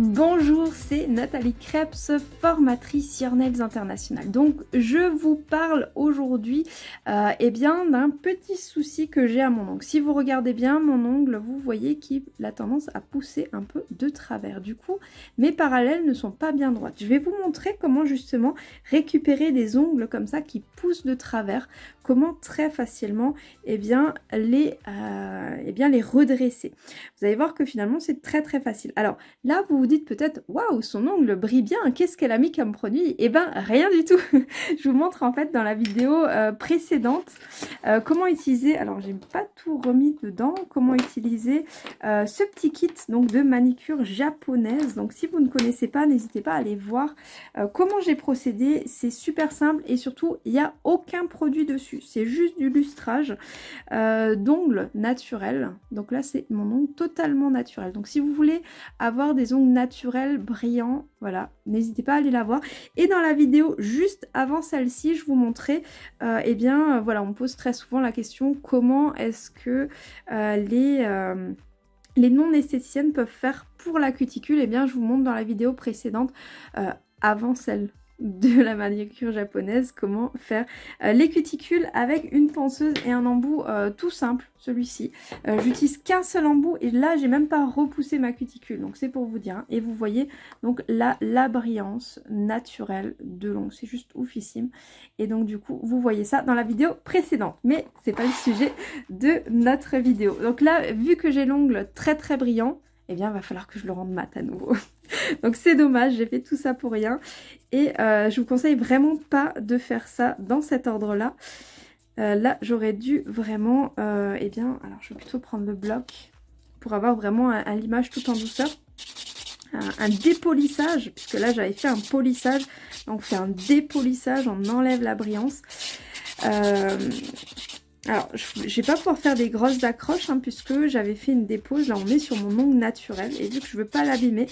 Bonjour, c'est Nathalie Krebs, formatrice Nails International. Donc, je vous parle aujourd'hui euh, eh bien d'un petit souci que j'ai à mon ongle. Si vous regardez bien mon ongle, vous voyez qu'il a tendance à pousser un peu de travers. Du coup, mes parallèles ne sont pas bien droites. Je vais vous montrer comment justement récupérer des ongles comme ça qui poussent de travers. Comment très facilement eh bien, les, euh, eh bien, les redresser. Vous allez voir que finalement, c'est très très facile. Alors là, vous dites peut-être, waouh, son ongle brille bien, qu'est-ce qu'elle a mis comme produit? Eh ben, rien du tout. je vous montre en fait dans la vidéo euh, précédente euh, comment utiliser, alors j'ai pas tout remis dedans, comment utiliser euh, ce petit kit donc de manicure japonaise. Donc si vous ne connaissez pas, n'hésitez pas à aller voir comment j'ai procédé. C'est super simple et surtout, il n'y a aucun produit dessus. C'est juste du lustrage d'ongles naturels. Donc là, c'est mon ongle totalement naturel. Donc si vous voulez avoir des ongles naturels, brillants, voilà, n'hésitez pas à aller la voir. Et dans la vidéo juste avant celle-ci, je vous montrais, euh, eh bien, euh, voilà, on pose très souvent la question, comment est-ce que euh, les... les non-esthéticiennes peuvent faire pour la cuticule, eh bien je vous montre dans la vidéo précédente avant celle de la manicure japonaise, comment faire euh, les cuticules avec une ponceuse et un embout euh, tout simple, celui-ci. Euh, j'utilise qu'un seul embout et là j'ai même pas repoussé ma cuticule, donc c'est pour vous dire. Hein. Et vous voyez donc là la brillance naturelle de l'ongle, c'est juste oufissime. Et donc du coup vous voyez ça dans la vidéo précédente, mais c'est pas le sujet de notre vidéo. Donc là vu que j'ai l'ongle très très brillant, eh bien, il va falloir que je le rende mat à nouveau. Donc c'est dommage, j'ai fait tout ça pour rien. Et euh, je vous conseille vraiment pas de faire ça dans cet ordre-là. Euh, là, j'aurais dû vraiment, euh, eh bien, alors je vais plutôt prendre le bloc pour avoir vraiment un, limage tout en douceur. Un, dépolissage, puisque là j'avais fait un polissage, on fait un dépolissage, on enlève la brillance. Alors, je ne vais pas pouvoir faire des grosses accroches hein, puisque j'avais fait une dépose. Là, on est sur mon ongle naturel. Et vu que je ne veux pas l'abîmer,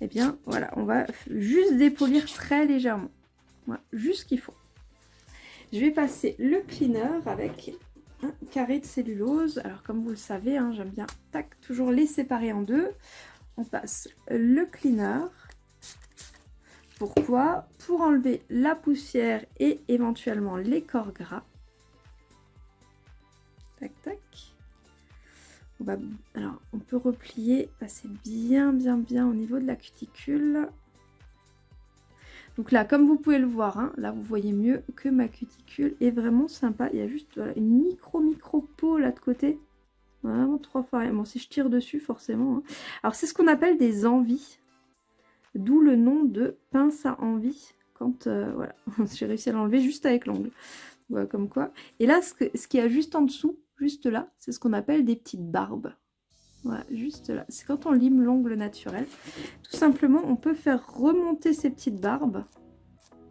eh bien, voilà, on va juste dépolir très légèrement. Voilà, juste ce qu'il faut. Je vais passer le cleaner avec un carré de cellulose. Alors, comme vous le savez, hein, j'aime bien tac, toujours les séparer en deux. On passe le cleaner. Pourquoi? Pour enlever la poussière et éventuellement les corps gras. Tac, tac. On va, alors, on peut replier, passer bien, bien, bien au niveau de la cuticule. Donc là, comme vous pouvez le voir, hein, là, vous voyez mieux que ma cuticule est vraiment sympa. Il y a juste une micro, micro peau là de côté. Vraiment trois fois Bon, si je tire dessus, forcément. Hein. Alors, c'est ce qu'on appelle des envies. D'où le nom de pince à envie. Quand, euh, voilà, j'ai réussi à l'enlever juste avec l'ongle. Comme quoi. Et là, ce, ce qu'il y a juste en dessous, juste là, c'est ce qu'on appelle des petites barbes. Voilà, juste là. C'est quand on lime l'ongle naturel. Tout simplement, on peut faire remonter ces petites barbes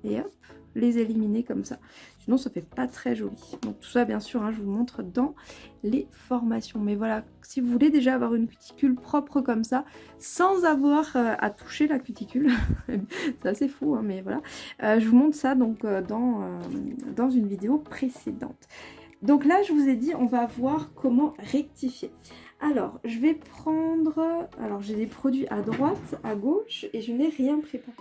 et hop, les éliminer comme ça. Sinon, ça fait pas très joli. Donc tout ça, bien sûr, hein, je vous montre dans les formations. Mais voilà, si vous voulez déjà avoir une cuticule propre comme ça, sans avoir euh, à toucher la cuticule, c'est assez fou, hein, mais voilà. Euh, je vous montre ça donc euh, dans, dans une vidéo précédente. Donc là, je vous ai dit, on va voir comment rectifier. Alors, je vais prendre... Alors, j'ai des produits à droite, à gauche, et je n'ai rien préparé.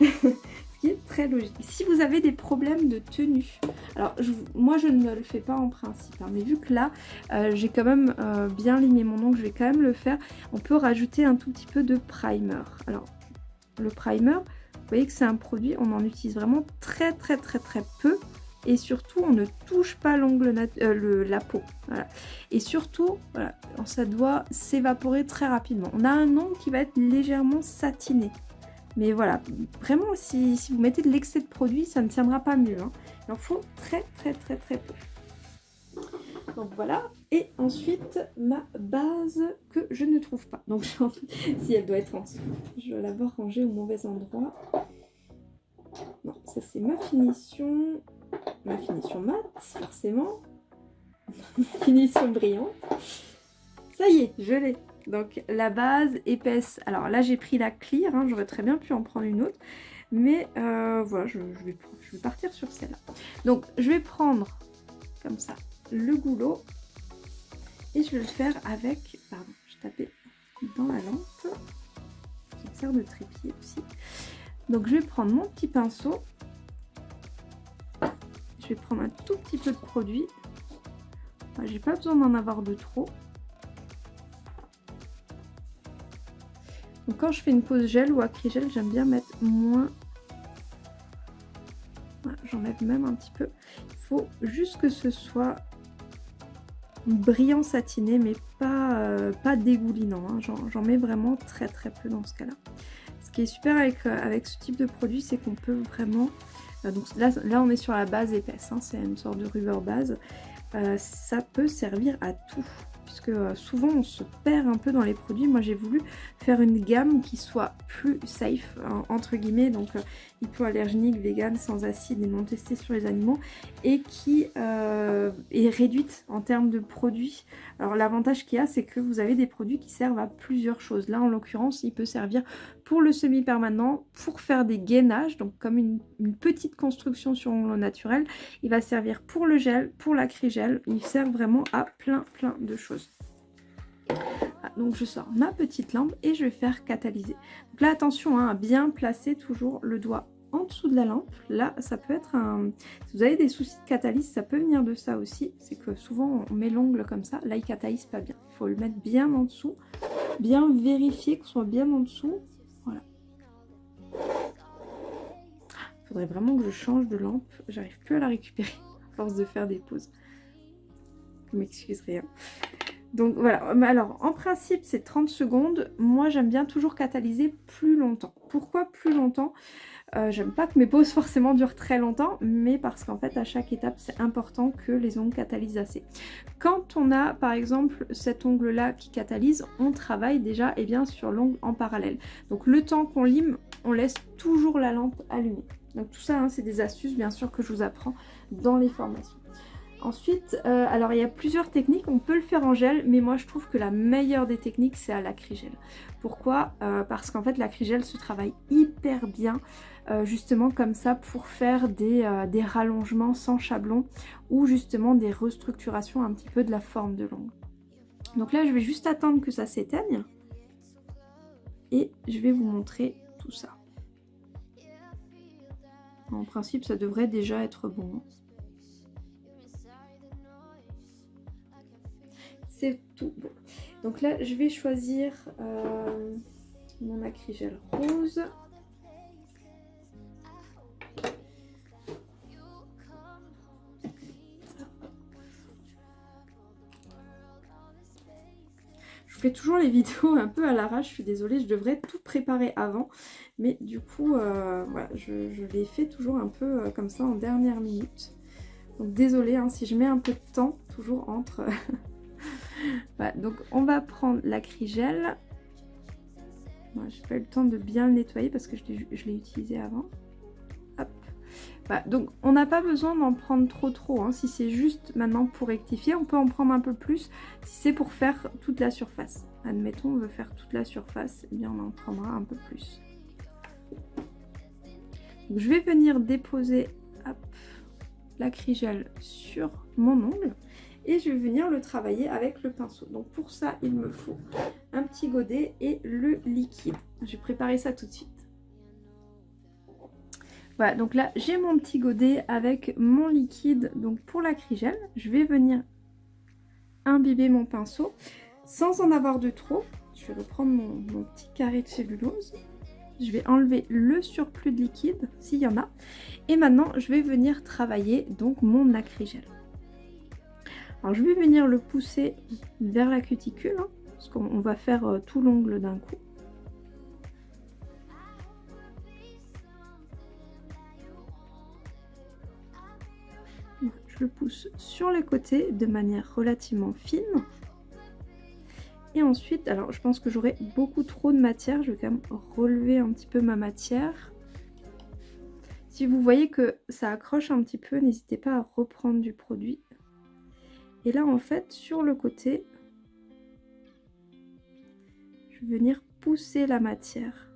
Ce qui est très logique. Si vous avez des problèmes de tenue, alors moi je ne le fais pas en principe, hein, mais vu que là, euh, j'ai quand même euh, bien limé mon ongle, je vais quand même le faire. On peut rajouter un tout petit peu de primer. Alors, le primer, vous voyez que c'est un produit, on en utilise vraiment très très très très peu et surtout on ne touche pas l'ongle euh, la peau. Et surtout ça doit s'évaporer très rapidement. On a un ongle qui va être légèrement satiné. Mais voilà vraiment si, vous mettez de l'excès de produit ça ne tiendra pas mieux hein. il en faut très très très très peu. Donc voilà. Et ensuite ma base que je ne trouve pas. Donc si elle doit être en dessous je vais l'avoir rangée au mauvais endroit. Non ça c'est ma finition ma finition mat, forcément. finition brillante. Ça y est, je l'ai. Donc la base épaisse. Alors là j'ai pris la clear, hein, j'aurais très bien pu en prendre une autre. Mais euh, voilà, je, vais, partir sur celle-là. Donc je vais prendre comme ça le goulot. Et je vais le faire avec... Pardon, je tapais dans la lampe. sert de trépied aussi. Donc je vais prendre mon petit pinceau. Je vais prendre un tout petit peu de produit. J'ai pas besoin d'en avoir de trop. Donc quand je fais une pose gel ou acrygel, j'aime bien mettre moins. J'enlève même un petit peu. Il faut juste que ce soit brillant satiné, mais pas, euh, pas dégoulinant. Hein. J'en mets vraiment très très peu dans ce cas-là. Qui est super avec, euh, avec ce type de produit, c'est qu'on peut vraiment... Euh, donc là, on est sur la base épaisse, hein. c'est une sorte de rubber base. ça peut servir à tout puisque euh, souvent on se perd un peu dans les produits. Moi j'ai voulu faire une gamme qui soit plus safe, hein, entre guillemets, donc euh, hypoallergénique, vegan, sans acide et non testé sur les animaux, et qui euh, est réduite en termes de produits. Alors l'avantage qu'il y a, c'est que vous avez des produits qui servent à plusieurs choses. Là en l'occurrence, il peut servir pour le semi-permanent, pour faire des gainages, donc comme une, petite construction sur ongles naturel. Il va servir pour le gel, pour l'acrygel. Il sert vraiment à plein plein de choses. Ah, donc je sors ma petite lampe et je vais faire catalyser. Donc là attention hein, à bien placer toujours le doigt en dessous de la lampe. Là ça peut être un... Si vous avez des soucis de catalyse ça peut venir de ça aussi. C'est que souvent on met l'ongle comme ça. Là il catalyse pas bien. Il faut le mettre bien en dessous. Bien vérifier qu'il soit bien en dessous faudrait vraiment que je change de lampe. J'arrive plus à la récupérer à force de faire des pauses. Vous. Donc voilà, alors en principe c'est 30 secondes. Moi j'aime bien toujours catalyser plus longtemps. Pourquoi plus longtemps? Euh, J'aime pas que mes pauses forcément durent très longtemps, mais parce qu'en fait à chaque étape c'est important que les ongles catalysent assez. Quand on a par exemple cet ongle là qui catalyse, on travaille déjà eh bien, sur l'ongle en parallèle. Donc le temps qu'on lime, on laisse toujours la lampe allumée. Donc tout ça, hein, c'est des astuces bien sûr que je vous apprends dans les formations. Ensuite, euh, alors il y a plusieurs techniques, on peut le faire en gel, mais moi je trouve que la meilleure des techniques c'est à l'acrygel. Pourquoi? Euh, Parce qu'en fait l'acrygel se travaille hyper bien, euh, justement comme ça pour faire des, des, rallongements sans chablon ou justement des restructurations un petit peu de la forme de l'ongle. Donc là je vais juste attendre que ça s'éteigne et je vais vous montrer tout ça. En principe, ça devrait déjà être bon. C'est tout bon. Donc là, je vais choisir euh, mon acrygel rose. Je fais toujours les vidéos un peu à l'arrache, je suis désolée, je devrais tout préparer avant. Mais du coup, euh, je, les fais toujours un peu euh, comme ça en dernière minute. Donc désolée hein, si je mets un peu de temps, toujours entre... voilà, donc on va prendre l'acrygel. Moi, J'ai pas eu le temps de bien le nettoyer parce que je l'ai utilisé avant. Hop. donc on n'a pas besoin d'en prendre trop trop. Hein. Si c'est juste maintenant pour rectifier, on peut en prendre un peu plus si c'est pour faire toute la surface. Admettons, on veut faire toute la surface, eh bien on en prendra un peu plus je vais venir déposer l'acrygel sur mon ongle et je vais venir le travailler avec le pinceau. Donc pour ça, il me faut un petit godet et le liquide. Je vais préparer ça tout de suite. Voilà, donc là j'ai mon petit godet avec mon liquide donc pour l'acrygel. Je vais venir imbiber mon pinceau sans en avoir de trop. Je vais reprendre mon petit carré de cellulose je vais enlever le surplus de liquide s'il y en a. Et maintenant, je vais venir travailler donc mon acrygel. Alors je vais venir le pousser vers la cuticule, hein, parce qu'on va faire euh, tout l'ongle d'un coup. Je le pousse sur les côtés de manière relativement fine. Et ensuite, alors je pense que j'aurai beaucoup trop de matière. Je vais quand même relever un petit peu ma matière. Si vous voyez que ça accroche un petit peu, n'hésitez pas à reprendre du produit. Et là, en fait, sur le côté, je vais venir pousser la matière.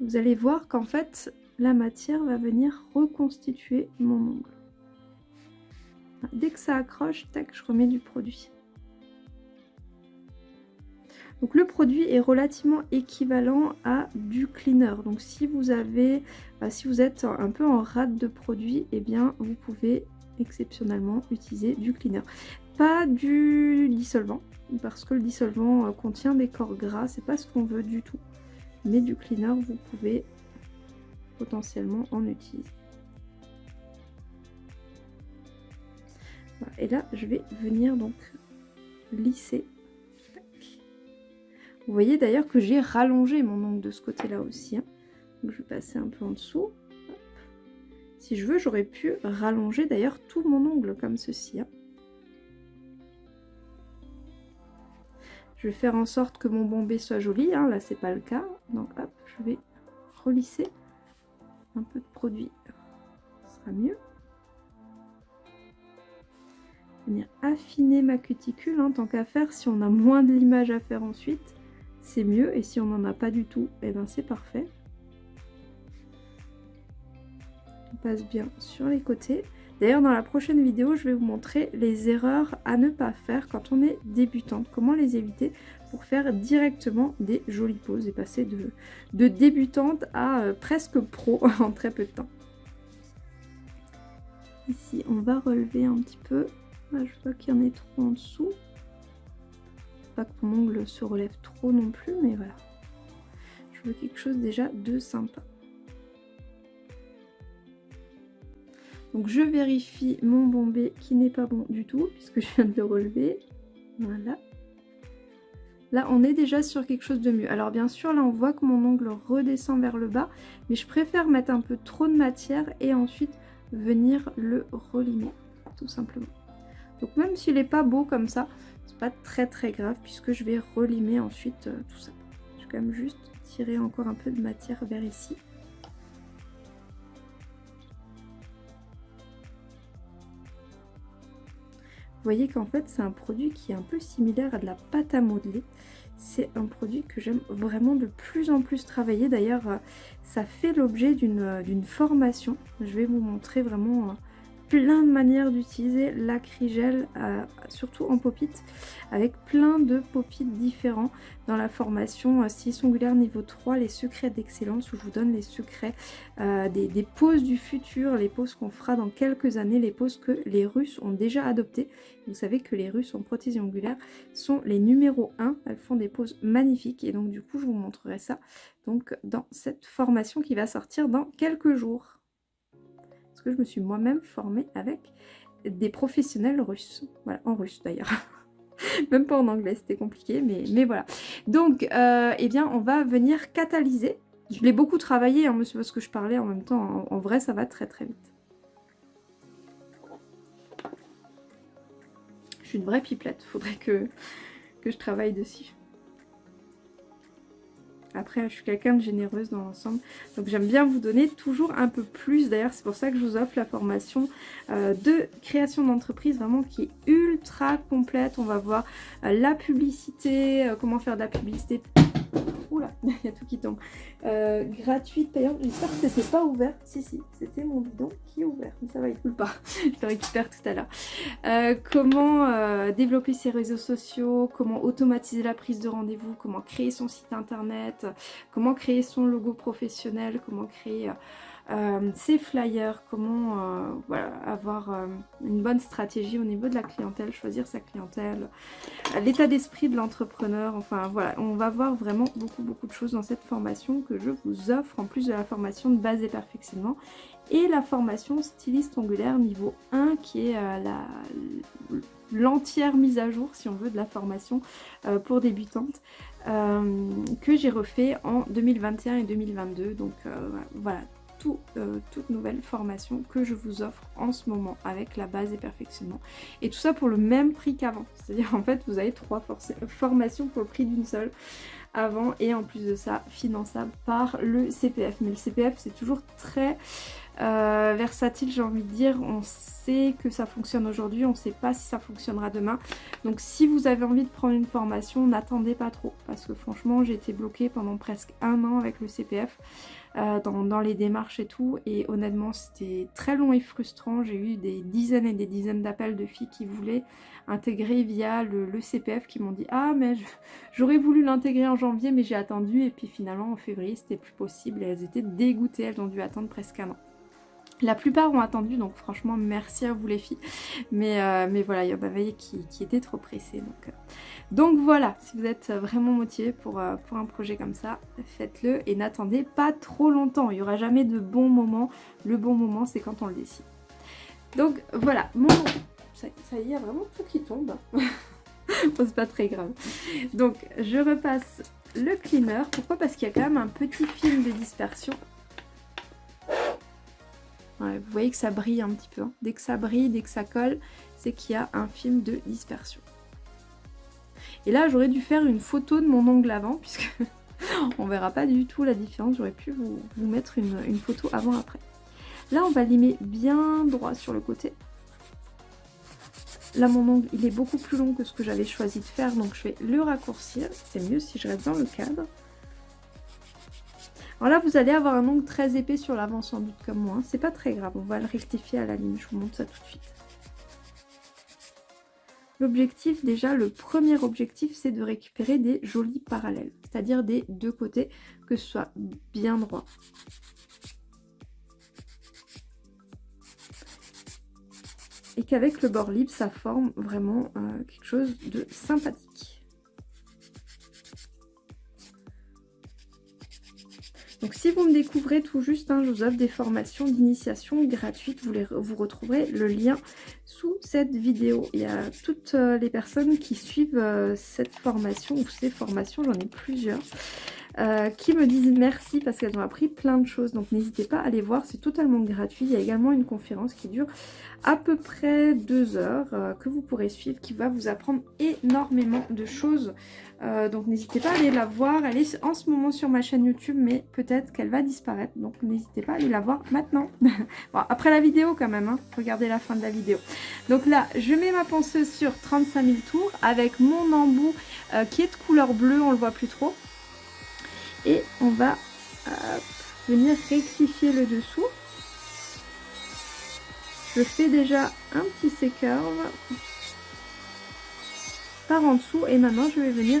Vous allez voir qu'en fait, la matière va venir reconstituer mon ongle. Dès que ça accroche, tac, je remets du produit. Donc le produit est relativement équivalent à du cleaner. Donc si vous avez, bah, si vous êtes un peu en rate de produit, eh bien vous pouvez exceptionnellement utiliser du cleaner. Pas du dissolvant, parce que le dissolvant euh, contient des corps gras, c'est pas ce qu'on veut du tout. Mais du cleaner, vous pouvez potentiellement en utiliser. Et là, je vais venir donc lisser. Vous voyez d'ailleurs que j'ai rallongé mon ongle de ce côté-là aussi. Hein. Je vais passer un peu en dessous. Si je veux, j'aurais pu rallonger d'ailleurs tout mon ongle comme ceci. Hein. Je vais faire en sorte que mon bombé soit joli. Hein. Là, c'est pas le cas. Donc hop, je vais relisser un peu de produit. Ce sera mieux venir affiner ma cuticule, hein, tant qu'à faire, si on a moins de l'image à faire ensuite, c'est mieux, et si on n'en a pas du tout, eh ben c'est parfait. Passe bien sur les côtés. D'ailleurs, dans la prochaine vidéo, je vais vous montrer les erreurs à ne pas faire quand on est débutante. Comment les éviter pour faire directement des jolies poses et passer de, débutante à euh, presque pro en très peu de temps. Ici, on va relever un petit peu je je pas qu'il y en ait trop en dessous. Pas que mon ongle se relève trop non plus, mais voilà. Je veux quelque chose déjà de sympa. Donc je vérifie mon bombé qui n'est pas bon du tout, puisque je viens de le relever. Voilà. Là, on est déjà sur quelque chose de mieux. Alors bien sûr, là, on voit que mon ongle redescend vers le bas, mais je préfère mettre un peu trop de matière et ensuite venir le relimer, tout simplement. Donc même s'il n'est pas beau comme ça, c'est pas très très grave puisque je vais relimer ensuite euh, tout ça. Je vais quand même juste tirer encore un peu de matière vers ici. Vous voyez qu'en fait c'est un produit qui est un peu similaire à de la pâte à modeler. C'est un produit que j'aime vraiment de plus en plus travailler. D'ailleurs euh, ça fait l'objet euh, d'une formation. Je vais vous montrer vraiment plein de manières d'utiliser l'acrygel, euh, surtout en pop-it, avec plein de pop-it différents dans la formation 6 euh, ongulaire niveau 3, les secrets d'excellence, où je vous donne les secrets euh, des, des, poses du futur, les poses qu'on fera dans quelques années, les poses que les Russes ont déjà adoptées. Vous savez que les Russes en prothésie ongulaire sont les numéros 1, elles font des poses magnifiques, et donc du coup je vous montrerai ça donc dans cette formation qui va sortir dans quelques jours que je me suis moi-même formée avec des professionnels russes. Voilà, en russe d'ailleurs. Même pas en anglais, c'était compliqué, mais, mais voilà. Donc, euh, eh bien, on va venir catalyser. Je l'ai beaucoup travaillé, hein, monsieur, parce que je parlais en même temps. En, en vrai, ça va très très vite. Je suis une vraie pipelette. Faudrait que, que je travaille dessus. Après, je suis quelqu'un de généreuse dans l'ensemble. Donc j'aime bien vous donner toujours un peu plus. D'ailleurs, c'est pour ça que je vous offre la formation euh, de création d'entreprise vraiment qui est ultra complète. On va voir euh, la publicité, euh, comment faire de la publicité il y a tout qui tombe. Euh, gratuite, payante. J'espère que c'était pas ouvert. Si, si, c'était mon bidon qui est ouvert. Mais ça va, il coule pas. Je le récupère tout à l'heure. Euh, comment euh, développer ses réseaux sociaux, comment automatiser la prise de rendez-vous, comment créer son site internet, comment créer son logo professionnel, comment créer euh, ces flyers, comment euh, avoir euh, une bonne stratégie au niveau de la clientèle, choisir sa clientèle, l'état d'esprit de l'entrepreneur, enfin voilà, on va voir vraiment beaucoup beaucoup de choses dans cette formation que je vous offre en plus de la formation de base et perfectionnement et la formation styliste ongulaire niveau 1 qui est l'entière mise à jour si on veut de la formation pour débutantes que j'ai refait en 2021 et 2022 donc voilà euh, toute nouvelle formation que je vous offre en ce moment avec la base et perfectionnement. Et tout ça pour le même prix qu'avant. C'est-à-dire en fait vous avez trois formations pour le prix d'une seule avant et en plus de ça finançable par le CPF. Mais le CPF c'est toujours très euh, versatile j'ai envie de dire. On sait que ça fonctionne aujourd'hui, on ne sait pas si ça fonctionnera demain. Donc si vous avez envie de prendre une formation, n'attendez pas trop. Parce que franchement j'ai été bloquée pendant presque un an avec le CPF. Euh, dans, les démarches et tout. Et honnêtement, c'était très long et frustrant. J'ai eu des dizaines et des dizaines d'appels de filles qui voulaient intégrer via le, CPF qui m'ont dit « Ah, mais j'aurais voulu l'intégrer en janvier, mais j'ai attendu. » Et puis finalement, en février, c'était plus possible. Et elles étaient dégoûtées. Elles ont dû attendre presque un an. La plupart ont attendu, donc franchement, merci à vous les filles. Mais, euh, voilà, il y en avait qui, qui étaient trop pressées. Donc, euh, donc voilà, si vous êtes vraiment motivé pour, euh, pour un projet comme ça, faites-le et n'attendez pas trop longtemps. Il n'y aura jamais de bon moment. Le bon moment, c'est quand on le décide. Donc voilà, mon... Ça, y est, il y a vraiment tout qui tombe. c'est pas très grave. Donc je repasse le cleaner. Pourquoi? Parce qu'il y a quand même un petit film de dispersion. Vous voyez que ça brille un petit peu. Hein. Dès que ça brille, dès que ça colle, c'est qu'il y a un film de dispersion. Et là, j'aurais dû faire une photo de mon ongle avant, puisque on verra pas du tout la différence. J'aurais pu vous, mettre une, photo avant-après. Là, on va limer bien droit sur le côté. Là, mon ongle, il est beaucoup plus long que ce que j'avais choisi de faire, donc je vais le raccourcir. C'est mieux si je reste dans le cadre. Alors là, vous allez avoir un ongle très épais sur l'avant sans doute comme moi. C'est pas très grave, on va le rectifier à la ligne. Je vous montre ça tout de suite. L'objectif, déjà, le premier objectif, c'est de récupérer des jolis parallèles, c'est-à-dire des deux côtés, que ce soit bien droit. Et qu'avec le bord libre, ça forme vraiment euh, quelque chose de sympathique. Donc si vous me découvrez tout juste, hein, je vous offre des formations d'initiation gratuites. Vous, les, vous retrouverez le lien sous cette vidéo. Il y a toutes euh, les personnes qui suivent euh, cette formation ou ces formations, j'en ai plusieurs. Euh, qui me disent merci parce qu'elles ont appris plein de choses. Donc n'hésitez pas à aller voir, c'est totalement gratuit. Il y a également une conférence qui dure à peu près deux heures que vous pourrez suivre qui va vous apprendre énormément de choses. Euh, donc n'hésitez pas à aller la voir. Elle est en ce moment sur ma chaîne YouTube mais peut-être qu'elle va disparaître. Donc n'hésitez pas à aller la voir maintenant. bon, après la vidéo quand même, hein. regardez la fin de la vidéo. Donc là, je mets ma ponceuse sur 35 000 tours avec mon embout qui est de couleur bleue, on le voit plus trop. Et on va venir rectifier le dessous. Je fais déjà un petit sécurve en dessous et maintenant je vais venir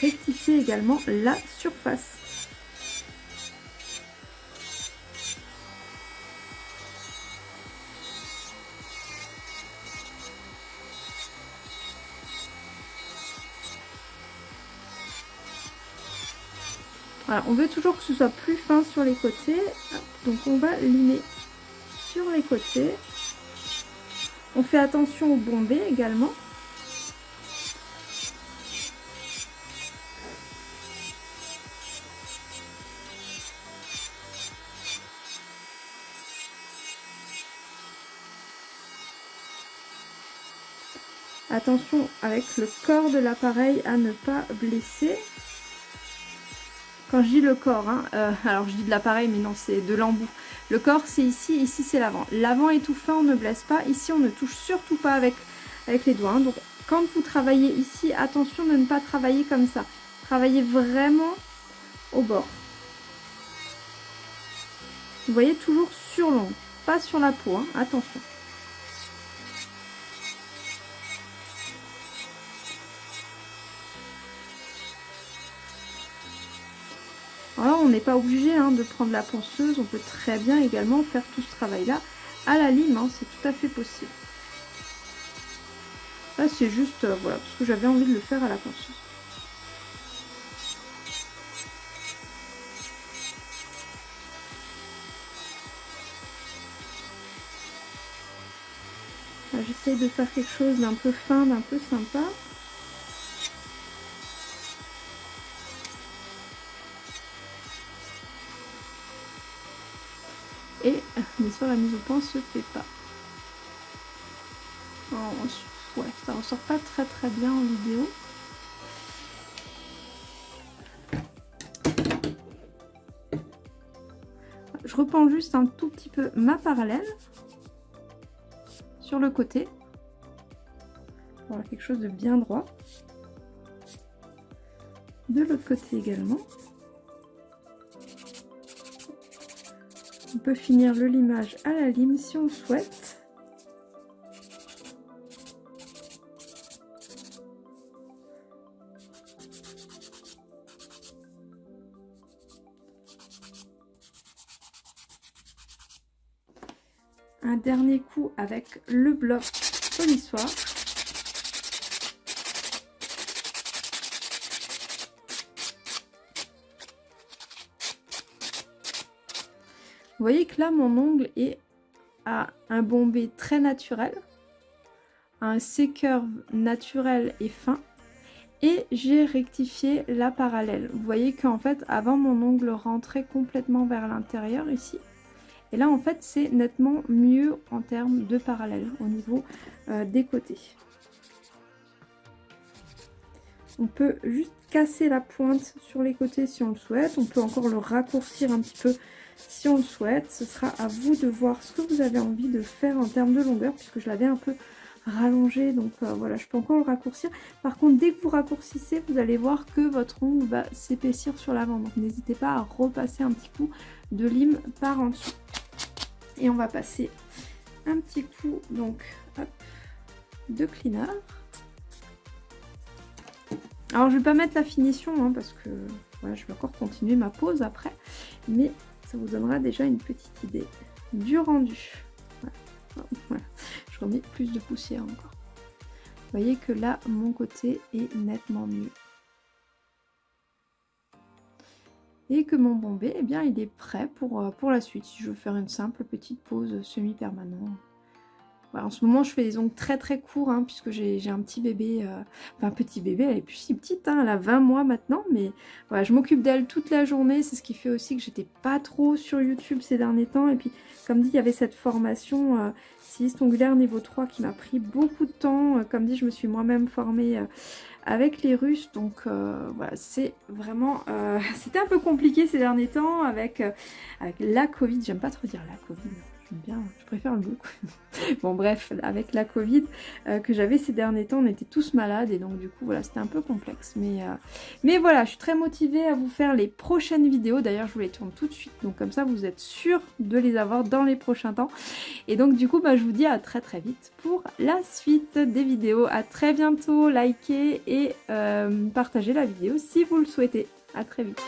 rectifier également la surface. on veut toujours que ce soit plus fin sur les côtés. Donc on va limer sur les côtés. On fait attention au bombé également. Attention avec le corps de l'appareil à ne pas blesser. Quand je dis le corps, hein, euh, alors je dis de l'appareil, mais non, c'est de l'embout. Le corps, c'est ici, ici, c'est l'avant. L'avant est tout fin, on ne blesse pas. Ici, on ne touche surtout pas avec, avec les doigts. Hein. Donc, quand vous travaillez ici, attention de ne pas travailler comme ça. Travaillez vraiment au bord. Vous voyez, toujours sur l'ongle, pas sur la peau, hein. attention. On n'est pas obligé hein, de prendre la ponceuse, on peut très bien également faire tout ce travail-là à la lime, hein, c'est tout à fait possible. Là, c'est juste, euh, voilà, parce que j'avais envie de le faire à la ponceuse. J'essaye de faire quelque chose d'un peu fin, d'un peu sympa. La mise au point se fait pas. ouais, ça ressort pas très très bien en vidéo. je reprends juste un tout petit peu ma parallèle sur le côté. Voilà, quelque chose de bien droit. De l'autre côté également. Peut finir le limage à la lime si on souhaite. Un dernier coup avec le bloc polissoir. Voyez que là, mon ongle est à un bombé très naturel, un sécurve naturel et fin. Et j'ai rectifié la parallèle. Vous voyez qu'en fait, avant, mon ongle rentrait complètement vers l'intérieur ici. Et là, en fait, c'est nettement mieux en termes de parallèle au niveau euh, des côtés. On peut juste casser la pointe sur les côtés si on le souhaite. On peut encore le raccourcir un petit peu si on le souhaite. Ce sera à vous de voir ce que vous avez envie de faire en termes de longueur, puisque je l'avais un peu rallongé, donc euh, voilà, je peux encore le raccourcir. Par contre, dès que vous raccourcissez, vous allez voir que votre ongle va s'épaissir sur l'avant, donc n'hésitez pas à repasser un petit coup de lime par en dessous. Et on va passer un petit coup, donc, de cleaner. Alors, je vais pas mettre la finition, hein, parce que voilà, je vais encore continuer ma pause après, mais vous donnera déjà une petite idée du rendu. Je remets plus de poussière encore. Vous voyez que là, mon côté est nettement mieux. Et que mon bombé, eh bien, il est prêt pour, euh, pour la suite. Si je veux faire une simple petite pause semi-permanente en ce moment, je fais des ongles très très courts, hein, puisque j'ai un petit bébé, euh, enfin petit bébé, elle est plus si petite, hein, elle a 20 mois maintenant, mais voilà, je m'occupe d'elle toute la journée, c'est ce qui fait aussi que j'étais pas trop sur YouTube ces derniers temps, et puis comme dit, il y avait cette formation euh, ongulaire niveau 3 qui m'a pris beaucoup de temps, euh, comme dit, je me suis moi-même formée euh, avec les Russes, donc voilà, c'est vraiment, c'était un peu compliqué ces derniers temps avec, avec la Covid, j'aime pas trop dire la Covid, bien, je préfère le goût. bon bref, avec la Covid euh, que j'avais ces derniers temps, on était tous malades et donc du coup voilà, c'était un peu complexe. Mais, euh, mais voilà, je suis très motivée à vous faire les prochaines vidéos. D'ailleurs, je vous les tourne tout de suite, donc comme ça vous êtes sûr de les avoir dans les prochains temps. Et donc du coup, bah, je vous dis à très très vite pour la suite des vidéos. À très bientôt, likez et euh, partagez la vidéo si vous le souhaitez. À très vite.